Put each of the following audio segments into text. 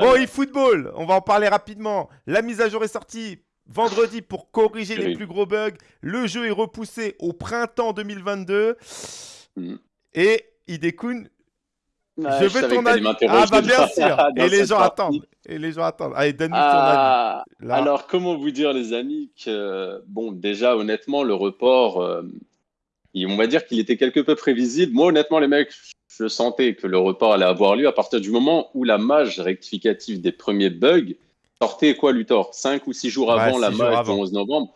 Bon, eFootball, on va en parler rapidement. La mise à jour est sortie vendredi pour corriger les plus gros bugs. Le jeu est repoussé au printemps 2022. Mm. Et Idekun, je veux ton avis. Ah bah bien sûr. Et les gens attendent. Et les gens attendent. Allez, donne-nous ton ah, avis. Alors, comment vous dire, les amis, que bon, déjà, honnêtement, le report, euh, on va dire qu'il était quelque peu prévisible. Moi, honnêtement, les mecs, je sentais que le report allait avoir lieu à partir du moment où la mage rectificative des premiers bugs sortait quoi, Luthor? 5 ou 6 jours avant la mage du 11 novembre.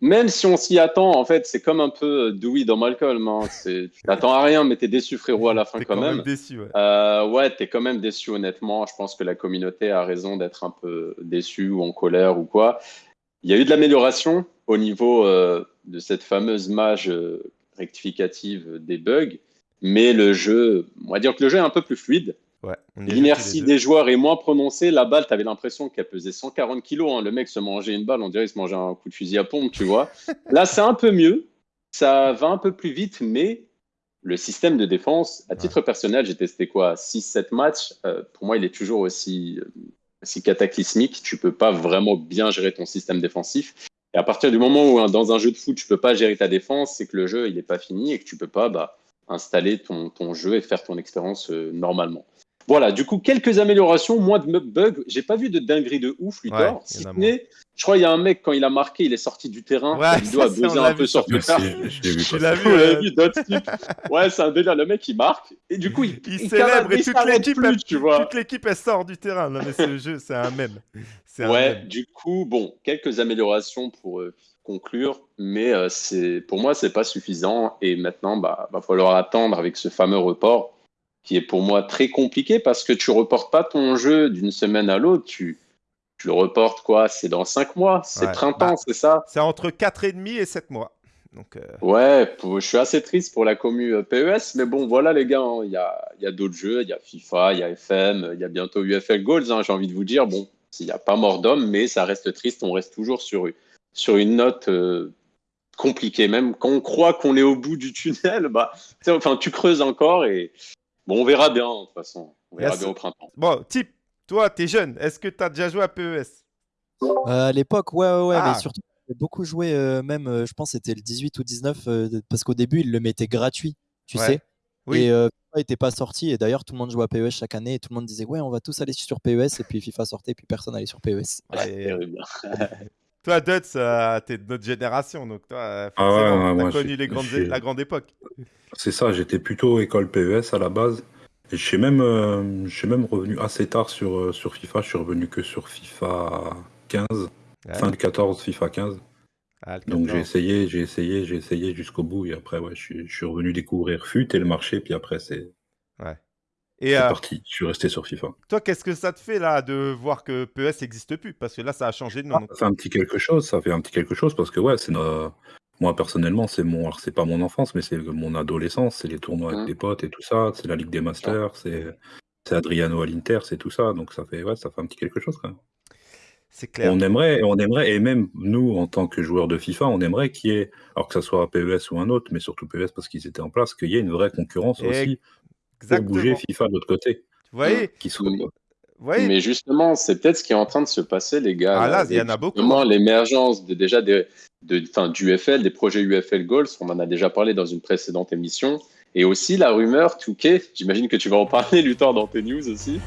Même si on s'y attend, en fait, c'est comme un peu Dewey dans Malcolm. Hein. Tu t'attends à rien, mais t'es déçu, frérot, à la fin quand, même. déçu, ouais. Euh, ouais, t'es quand même déçu, honnêtement. Je pense que la communauté a raison d'être un peu déçue ou en colère ou quoi. Il y a eu de l'amélioration au niveau euh, de cette fameuse mage euh, rectificative des bugs, mais le jeu, on va dire que le jeu est un peu plus fluide. L'inertie des joueurs est moins prononcée. La balle, tu avais l'impression qu'elle pesait 140 kilos. Hein. Le mec se mangeait une balle, on dirait qu'il se mangeait un coup de fusil à pompe, tu vois. Là, c'est un peu mieux. Ça va un peu plus vite, mais le système de défense, à titre personnel, j'ai testé quoi 6-7 matchs. Euh, pour moi, il est toujours aussi, euh, aussi cataclysmique. Tu peux pas vraiment bien gérer ton système défensif. Et à partir du moment où dans un jeu de foot, tu peux pas gérer ta défense, c'est que le jeu il n'est pas fini et que tu peux pas bah, installer ton, ton, jeu et faire ton expérience euh, normalement. Voilà, du coup, quelques améliorations, moins de bugs. J'ai pas vu de dinguerie de ouf, Luthor. si je crois qu'il y a un mec, quand il a marqué, il est sorti du terrain. il doit buzzer un peu sur Twitter. Je l'ai vu. vu ouais, c'est un délire. Le mec, il marque. Et du coup, il, il, célèbre et toute l'équipe, tu vois. Toute l'équipe, elle sort du terrain. Non, mais c'est le jeu, c'est un mème. ouais, du coup, bon, quelques améliorations pour euh, conclure, mais euh, c'est pour moi, c'est pas suffisant. Et maintenant, bah, va falloir attendre avec ce fameux report qui est pour moi très compliqué parce que tu reportes pas ton jeu d'une semaine à l'autre, tu, tu le reportes quoi C'est dans 5 mois, c'est printemps, bah, c'est ça? C'est entre 4 et demi et 7 mois. Donc, euh, Ouais, je suis assez triste pour la commu euh, PES, mais bon, voilà les gars, hein, il y a, y a d'autres jeux, il y a FIFA, il y a FM, il y a bientôt UFL Goals, hein, j'ai envie de vous dire, bon, il n'y a pas mort d'homme, mais ça reste triste, on reste toujours sur, sur une note euh, compliquée, même quand on croit qu'on est au bout du tunnel, bah, enfin, tu creuses encore et Bon, on verra bien, de toute façon. On verra bien au printemps. Bon, type, toi, t'es jeune. Est-ce que t'as déjà joué à PES euh, À l'époque, ouais, ouais, ouais. Mais ah. surtout, j'ai beaucoup joué, euh, même, euh, je pense, c'était le 18 ou 19, parce qu'au début, ils le mettaient gratuit, tu sais. Oui. Et FIFA n'était pas sorti. Et d'ailleurs, tout le monde jouait à PES chaque année. Et tout le monde disait, ouais, on va tous aller sur PES. Et puis FIFA sortait, et puis personne allait sur PES. Ouais, Toi, Duts, t'es de notre génération, donc toi, ah forcément, t'as connu les grandes, la grande époque. C'est ça, j'étais plutôt école PES à la base. Et je suis même, euh, même revenu assez tard sur, euh, sur FIFA. Je suis revenu que sur FIFA 15, fin de 14, FIFA 15. Ah, Donc j'ai essayé, j'ai essayé, j'ai essayé jusqu'au bout. Et après, ouais, je suis, je suis revenu découvrir FUT et le marché. Puis après, c'est ouais. Et euh, parti. Je suis resté sur FIFA. Toi, qu'est-ce que ça te fait là de voir que PES n'existe plus? Parce que là, ça a changé de nom. Ah, ça fait un petit quelque chose. Ça fait un petit quelque chose parce que ouais, c'est notre moi, personnellement, c'est mon c'est pas mon enfance, mais c'est mon adolescence, c'est les tournois avec mmh. des potes et tout ça, c'est la Ligue des Masters, c'est Adriano à l'Inter, c'est tout ça, donc ça fait ouais, ça fait un petit quelque chose quand même. C'est clair. On aimerait on aimerait et même nous, en tant que joueurs de FIFA, on aimerait qu'il y ait alors que ça soit PES ou un autre, mais surtout PES parce qu'ils étaient en place, qu'il y ait une vraie concurrence aussi pour bouger FIFA de l'autre côté. Vous voyez? Qui soit mais justement, c'est peut-être ce qui est en train de se passer, les gars. Ah là, il y en a beaucoup. L'émergence de, déjà de, de, du UFL, des projets UFL Goals, on en a déjà parlé dans une précédente émission. Et aussi la rumeur Touquet, j'imagine que tu vas en parler, Luthor, dans tes news aussi.